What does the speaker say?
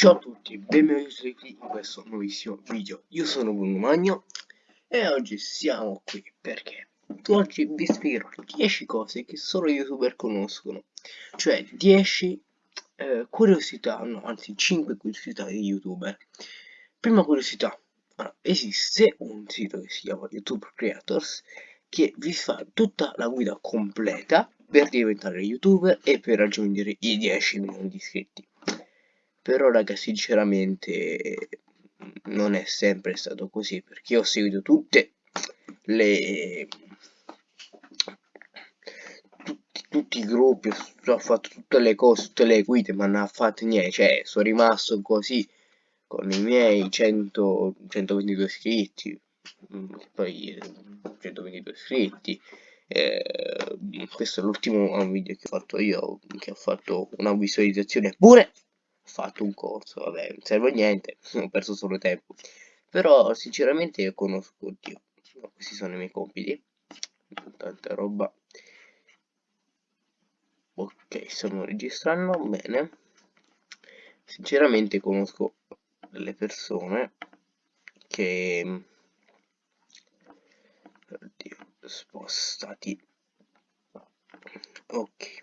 Ciao a tutti, benvenuti in questo nuovissimo video. Io sono Bruno Magno e oggi siamo qui perché oggi vi spiegherò 10 cose che solo youtuber conoscono, cioè 10 eh, curiosità, no, anzi 5 curiosità di youtuber. Prima curiosità, allora, esiste un sito che si chiama YouTube Creators che vi fa tutta la guida completa per diventare youtuber e per raggiungere i 10 milioni di iscritti però raga sinceramente non è sempre stato così perché ho seguito tutte le tutti, tutti i gruppi ho fatto tutte le cose tutte le guide ma non ha fatto niente cioè sono rimasto così con i miei 100 122 iscritti poi 122 iscritti eh, questo è l'ultimo video che ho fatto io che ho fatto una visualizzazione pure fatto un corso, vabbè, non serve a niente, ho perso solo tempo. Però sinceramente io conosco, oddio, questi sono i miei compiti, tanta roba. Ok, stiamo registrando, bene. Sinceramente conosco delle persone che... Oddio, spostati. Ok.